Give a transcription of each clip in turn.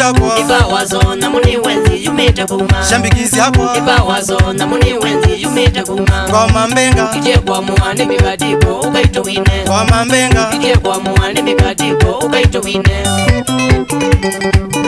shambikizi hapo Iba wazo na muni wenzi yumeja kuma Shambikizi hapo Iba wazo na muni wenzi yumeja kuma Kwa mambenga Kijie kwa muani mikadipo uka ito wine Kwa mambenga Kijie kwa muani mikadipo uka ito wine Kwa mambenga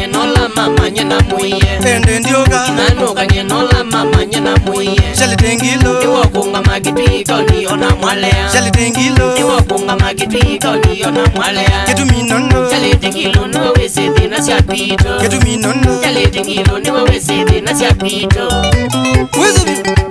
kanye namuye ende ndioka nano kanye nola mama nye namuye shalitengilo iwa kunga makitika liyo na mwalea shalitengilo iwa kunga makitika liyo na mwalea ketu minondo shalitengilo no wese dina siya pito ketu minondo shalitengilo no wese dina siya pito wese dina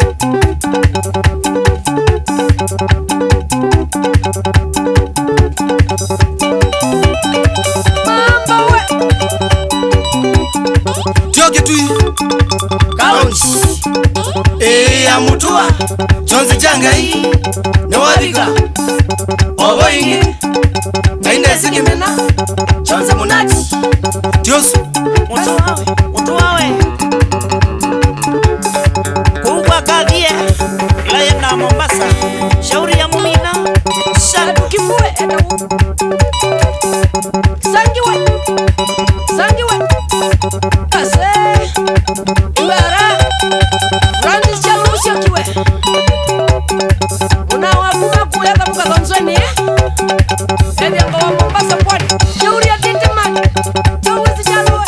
yamutua chonzi changai nowavika ovoingi aindaisikimena chonzi munati tiosu utuwawe kugwa kavie layena mombasa shauri ya mumina shadukifue edu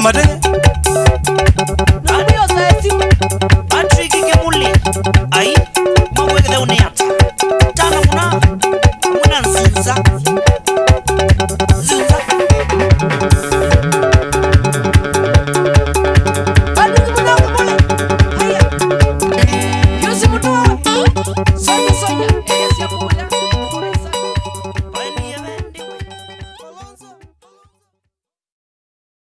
É madre